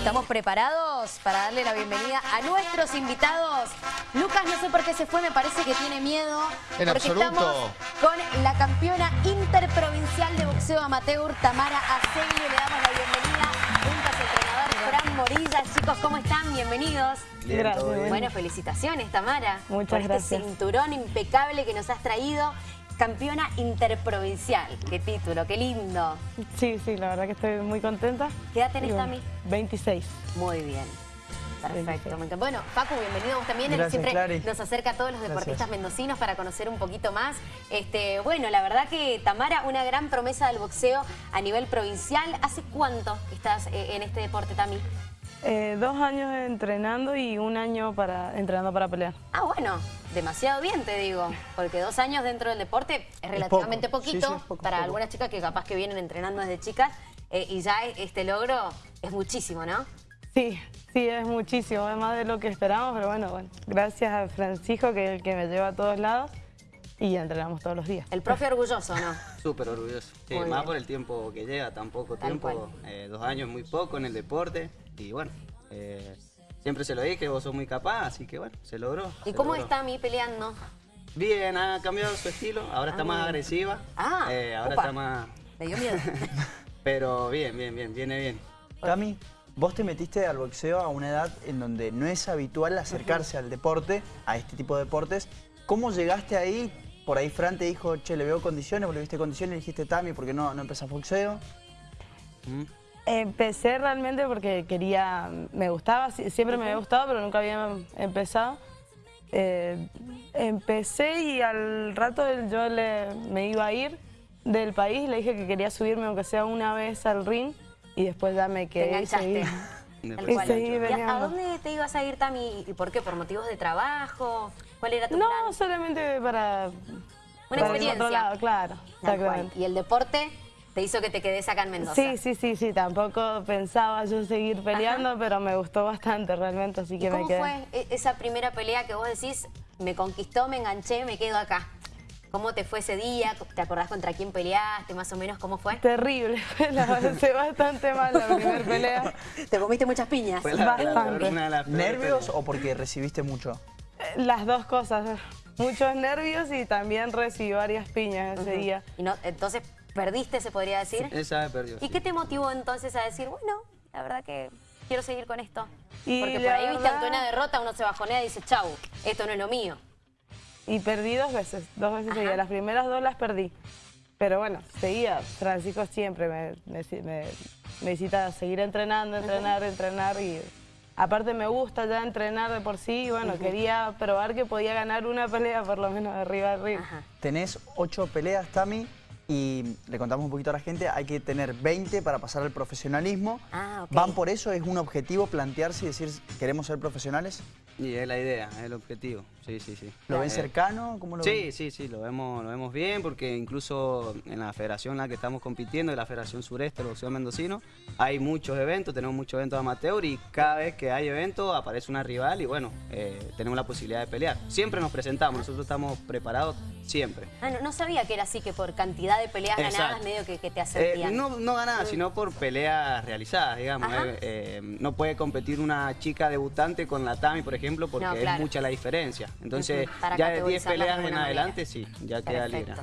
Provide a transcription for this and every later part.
Estamos preparados para darle la bienvenida a nuestros invitados. Lucas no sé por qué se fue, me parece que tiene miedo. En porque absoluto. estamos con la campeona interprovincial de boxeo amateur, Tamara Acegui. Le damos la bienvenida junto a su entrenador Fran Morilla. Chicos, ¿cómo están? Bienvenidos. Gracias. bien. Bueno, felicitaciones, Tamara. Muchas por gracias. este cinturón impecable que nos has traído. Campeona interprovincial. Qué título, qué lindo. Sí, sí, la verdad que estoy muy contenta. ¿Qué edad tenés, Tami? 26. Muy bien. Perfecto. 26. me encanta. Bueno, Paco, bienvenido vos también. Él siempre Clary. nos acerca a todos los Gracias. deportistas mendocinos para conocer un poquito más. Este, bueno, la verdad que Tamara, una gran promesa del boxeo a nivel provincial. ¿Hace cuánto estás eh, en este deporte, Tami? Eh, dos años entrenando y un año para entrenando para pelear. Ah, bueno, demasiado bien te digo, porque dos años dentro del deporte es relativamente poco. Sí, poquito sí, es poco, para poco. algunas chicas que capaz que vienen entrenando desde chicas eh, y ya este logro es muchísimo, ¿no? Sí, sí, es muchísimo, es más de lo que esperamos, pero bueno, bueno, gracias a Francisco que es el que me lleva a todos lados y entrenamos todos los días. El profe orgulloso, ¿no? Súper orgulloso. Sí, más bien. por el tiempo que lleva, tan poco Tal tiempo. eh, dos años muy poco en el deporte. Y bueno, eh, siempre se lo dije, vos sos muy capaz, así que bueno, se logró. ¿Y se cómo logró. está mi peleando? Bien, ha cambiado su estilo. Ahora está Ah, más bien. agresiva. Ah, eh, ahora está más. Me dio miedo. Pero bien, bien, bien, viene bien. Cami, vos te metiste al boxeo a una edad en donde no es habitual acercarse al deporte, a este tipo de deportes. ¿Cómo llegaste ahí? Por ahí Fran te dijo, che, le veo condiciones, vos le viste condiciones, le dijiste, Tami, ¿por qué no, no empezás boxeo? Mm. Empecé realmente porque quería, me gustaba, siempre me había gustado, pero nunca había empezado. Eh, empecé y al rato yo le, me iba a ir del país, le dije que quería subirme aunque sea una vez al ring y después ya me quedé y seguí. Y cual. seguí ¿Y a- ¿A peleando. dónde te ibas a ir, Tami? ¿Y por qué? ¿Por motivos de trabajo? ¿Cuál era tu No, plan? solamente para... para el experiencia. otro lado, claro, exactamente. Y el deporte te hizo que te quedes acá en Mendoza. Sí, sí, sí, sí, tampoco pensaba yo seguir peleando, pero me gustó bastante realmente, así ¿Y que me cómo quedé. fue e- esa primera pelea que vos decís, me conquistó, me enganché, me quedo acá? ¿Cómo te fue ese día? ¿Te acordás contra quién peleaste? Más o menos, ¿cómo fue? Terrible, la pasé bastante mal la primera pelea. Te comiste muchas piñas. Fue la, la- Bastante. una ¿Nervios o porque recibiste mucho? Las dos cosas, muchos nervios y también recibí varias piñas ese día. Y no, entonces, perdiste, se podría decir. Esa vez perdió. ¿Y sí. qué te motivó entonces a decir, bueno, la verdad que quiero seguir con esto? Y Porque por ahí, viste, verdad- ante una derrota uno se bajonea y dice, chau, esto no es lo mío. Y perdí dos veces, dos veces seguidas. Las primeras dos las perdí. Pero bueno, seguía. Francisco siempre me, me, me, me incita seguir entrenando, entrenar, entrenar. Y aparte me gusta ya entrenar de por sí. Y bueno, quería probar que podía ganar una pelea por lo menos de arriba al ring. Ajá. Tenés ocho peleas, Tami, y le contamos un poquito a la gente, hay que tener 20 para pasar al profesionalismo. Ah. ¿Van por eso? ¿Es un objetivo plantearse y decir, queremos ser profesionales? Y es la idea, es el objetivo. Sí, sí, sí. ¿Lo ven Eh, cercano? ¿Cómo lo Sí, ven? sí, sí, lo vemos, lo vemos bien porque incluso en la federación en la que estamos compitiendo, en la Federación Sureste del Boxeo Mendocino, hay muchos eventos, tenemos muchos eventos amateur y cada vez que hay evento aparece una rival y bueno, eh, tenemos la posibilidad de pelear. Siempre nos presentamos, nosotros estamos preparados siempre. Ah, no, no sabía que era así, que por cantidad de peleas ganadas medio que, que te Eh, asentían. no, no ganadas, sino por peleas realizadas, digamos. Eh, eh, no puede competir una chica debutante con la Tami, por ejemplo, porque No, claro. es mucha la diferencia. Entonces, ya de 10 categorizarlas de peleas en adelante, manera. sí, ya queda libre.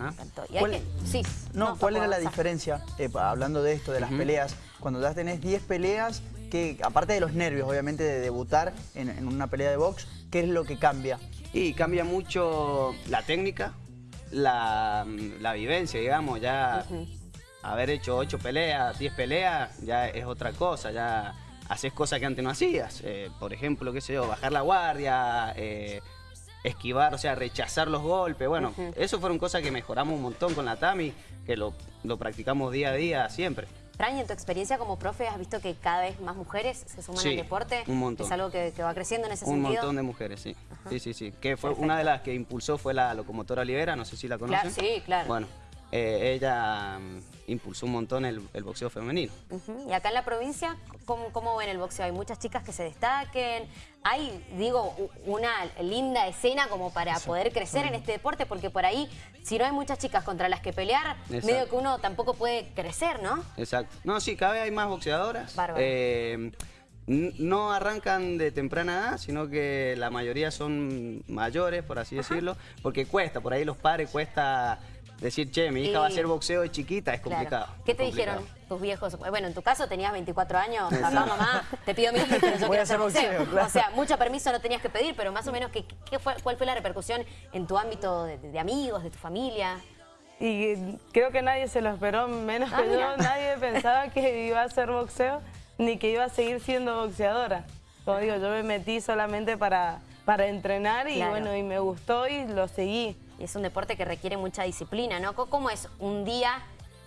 Y ¿Cuál- que- sí. No, ¿cuál era la diferencia? Eh, hablando de esto, de las peleas, cuando ya tenés 10 peleas, que aparte de los nervios, obviamente, de debutar en, en una pelea de box, ¿qué es lo que cambia? Y cambia mucho la técnica, la, la vivencia, digamos, ya haber hecho 8 peleas, 10 peleas, ya es otra cosa, ya haces cosas que antes no hacías. Eh, por ejemplo, qué sé yo, bajar la guardia, eh, esquivar, o sea, rechazar los golpes. Bueno, eso fueron cosas que mejoramos un montón con la Tami, que lo, lo practicamos día a día siempre. Fran, en tu experiencia como profe, ¿has visto que cada vez más mujeres se suman Sí, al deporte? un montón. ¿Es algo que, que va creciendo en ese Un sentido? montón de mujeres, sí. Sí, sí, sí. Que fue una de las que impulsó fue la locomotora Olivera, no sé si la conocen. Claro, sí, claro. Bueno, eh, ella mm, impulsó un montón el, el boxeo femenino. Y acá en la provincia, ¿cómo, cómo ven el boxeo? ¿Hay muchas chicas que se destaquen? ¿Hay, digo, una linda escena como para poder crecer en este deporte? Porque por ahí, si no hay muchas chicas contra las que pelear, Exacto. medio que uno tampoco puede crecer, ¿no? Exacto. No, sí, cada vez hay más boxeadoras. Bárbaro. Eh, no arrancan de temprana edad, sino que la mayoría son mayores, por así decirlo, porque cuesta, por ahí los padres cuesta decir, che, mi hija va a hacer boxeo de chiquita, es Claro. complicado. ¿Qué te complicado. dijeron tus viejos? Bueno, en tu caso tenías 24 años, papá, mamá, te pido mil pero yo Voy quiero a hacer hacer boxeo. boxeo, claro. O sea, mucho permiso no tenías que pedir, pero más o menos, ¿qué, qué fue, ¿cuál fue la repercusión en tu ámbito de, de amigos, de tu familia? Y creo que nadie se lo esperó, menos Ah, que mira. yo. Nadie pensaba que iba a hacer boxeo, ni que iba a seguir siendo boxeadora. Como digo, yo me metí solamente para, para entrenar y Claro. bueno, y me gustó y lo seguí. Y es un deporte que requiere mucha disciplina, ¿no? ¿Cómo es un día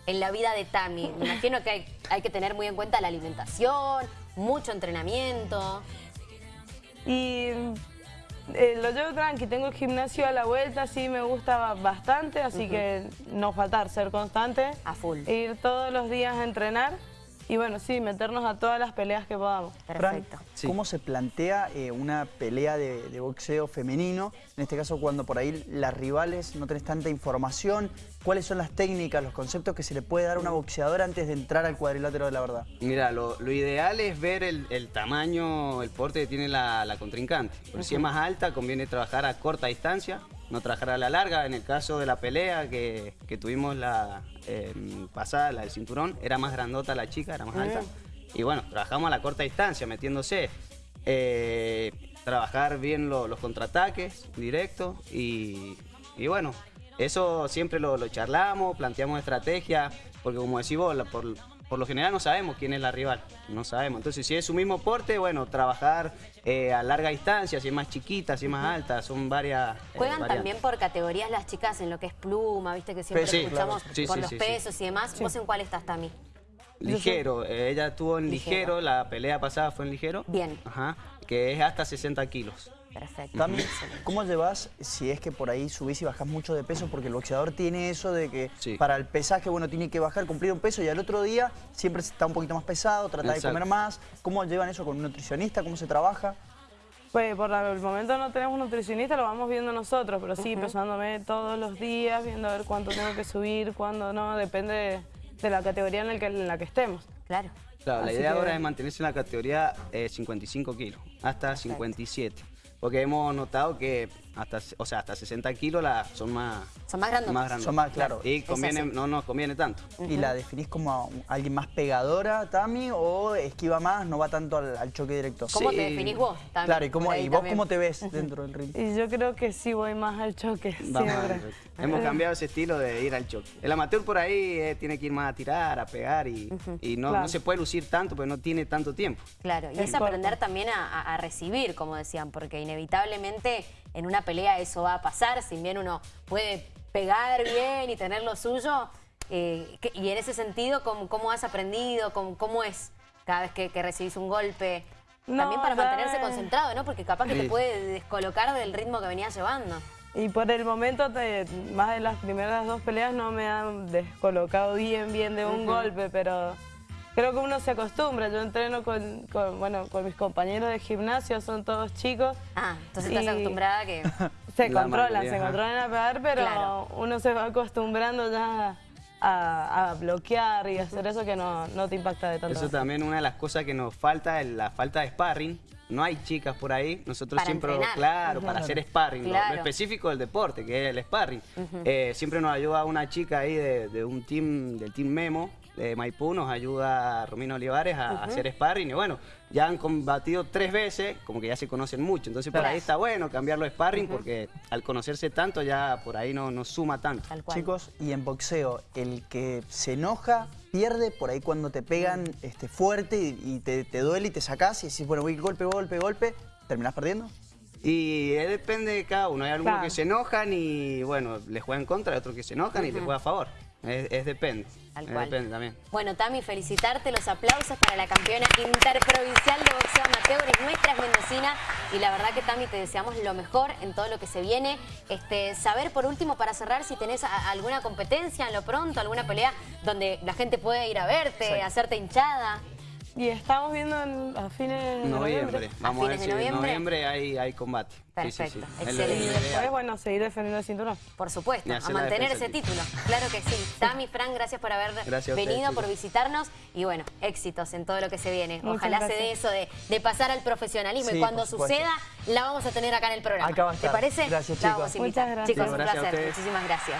en la vida de Tami? Me imagino que hay, hay que tener muy en cuenta la alimentación, mucho entrenamiento. Y eh, lo llevo tranqui, tengo el gimnasio a la vuelta, sí me gusta bastante, así que no faltar, ser constante. A full. Ir todos los días a entrenar y bueno, sí, meternos a todas las peleas que podamos. Perfecto. Sí. ¿cómo se plantea eh, una pelea de, de boxeo femenino? En este caso, cuando por ahí las rivales no tenés tanta información. ¿Cuáles son las técnicas, los conceptos que se le puede dar a una boxeadora antes de entrar al cuadrilátero de la verdad? Mira, lo, lo ideal es ver el, el tamaño, el porte que tiene la, la contrincante. Porque si es más alta, conviene trabajar a corta distancia, no trabajar a la larga. En el caso de la pelea que, que tuvimos la eh, pasada, la del cinturón, era más grandota la chica, era más alta. Y bueno, trabajamos a la corta distancia, metiéndose. Eh, trabajar bien lo- los contraataques directos y, y bueno, eso siempre lo, lo charlamos, planteamos estrategia, porque como decís vos, la- por, por lo general no sabemos quién es la rival, no sabemos. Entonces, si es su mismo porte, bueno, trabajar eh, a larga distancia, si es más chiquita, si es más alta, son varias. eh, Juegan también por categorías las chicas en lo que es pluma, viste que siempre Peso, escuchamos claro. Sí, por sí, los sí, sí. pesos y demás. ¿Vos en cuál estás, Tami? Ligero, eh, ella estuvo en Ligero. ligero. la pelea pasada fue en ligero. Bien. Ajá, que es hasta 60 kilos. Perfecto. ¿cómo llevas si es que por ahí subís y bajás mucho de peso? Porque el boxeador tiene eso de que Sí. para el pesaje, bueno, tiene que bajar, cumplir un peso y al otro día siempre está un poquito más pesado, trata de comer más. ¿Cómo llevan eso con un nutricionista? ¿Cómo se trabaja? Pues por el momento no tenemos nutricionista, lo vamos viendo nosotros, pero sí, pesándome todos los días, viendo a ver cuánto tengo que subir, cuándo no, depende de, de la categoría en, el que, en la que estemos. Claro. Claro, la idea que- ahora es mantenerse en la categoría eh, 55 kilos, hasta 57. Porque hemos notado que hasta, o sea, hasta 60 kilos la, son más, Son más grandes. grandes. Son más, claro. Y conviene, no nos conviene tanto. ¿Y la definís como a alguien más pegadora, Tami, o esquiva más, no va tanto al, al choque directo? ¿Cómo Sí. te definís vos? También, Claro, ¿y, cómo, y vos también. cómo te ves dentro del ring? Y yo creo que sí voy más al choque, Vamos a siempre. ver. Hemos cambiado ese estilo de ir al choque. El amateur por ahí eh, tiene que ir más a tirar, a pegar y, y no, Claro. no se puede lucir tanto porque no tiene tanto tiempo. Claro, y Es es aprender también a recibir, como decían, porque inevitablemente en una pelea eso va a pasar, si bien uno puede pegar bien y tener lo suyo, eh, y en ese sentido, ¿cómo, cómo has aprendido? ¿Cómo, cómo es cada vez que, que recibís un golpe? No, también para mantenerse concentrado, ¿no? Porque capaz que te puede descolocar del ritmo que venías llevando. Y por el momento, te- más de las primeras dos peleas no me han descolocado bien, bien de un golpe, pero creo que uno se acostumbra. Yo entreno con, con, bueno, con mis compañeros de gimnasio, son todos chicos. Ah, entonces estás acostumbrada a que... Se La controlan, se controlan a pegar, pero Claro. uno se va acostumbrando ya a, a bloquear y hacer eso que no, no te impacta de tanto. Eso también una de las cosas que nos falta es la falta de sparring. No hay chicas por ahí. Nosotros Para siempre, entrenar. claro, para hacer sparring. lo- específico del deporte, que es el sparring. Eh, siempre nos ayuda una chica ahí de, de un team, del team Memo, de Maipú, nos ayuda Romina Olivares a, a hacer sparring. Y bueno, ya han combatido tres veces, como que ya se conocen mucho. Entonces por ahí está bueno cambiarlo de sparring, porque al conocerse tanto ya por ahí no, no suma tanto. Tal cual. Chicos, y en boxeo, el que se enoja pierde por ahí cuando te pegan este, fuerte y, y te, te duele y te sacás y decís, bueno, voy golpe, golpe, golpe, ¿terminás perdiendo? Y eh, depende de cada uno. Hay algunos Claro. que se enojan y, bueno, les juegan contra, hay otros que se enojan y les juega a favor. Es, es depende. Tal Es cual. depende también. Bueno, Tami, felicitarte, los aplausos para la campeona interprovincial de boxeo amateur, es nuestra es mendocina y la verdad que Tami te deseamos lo mejor en todo lo que se viene. Este, saber por último para cerrar si tenés a- alguna competencia en lo pronto, alguna pelea donde la gente puede ir a verte, hacerte hinchada. Y estamos viendo en- a fines de Noviembre. noviembre. Vamos a, ver fines de si en noviembre. noviembre hay, hay combate. Sí, sí, Perfecto, sí. Excelente. Y después, bueno, seguir defendiendo el cinturón. Por supuesto, a mantener ese título. Claro que sí. Tami, Fran, gracias por haber Gracias a ustedes, venido, por visitarnos y bueno, éxitos en todo lo que se viene. Muchas Ojalá se dé eso de, de pasar al profesionalismo y cuando suceda la vamos a tener acá en el programa. Acá va a ¿Te estar. parece? Gracias, La vamos a chicos. invitar. Muchas gracias. Chicos, un Gracias a placer. Muchísimas gracias.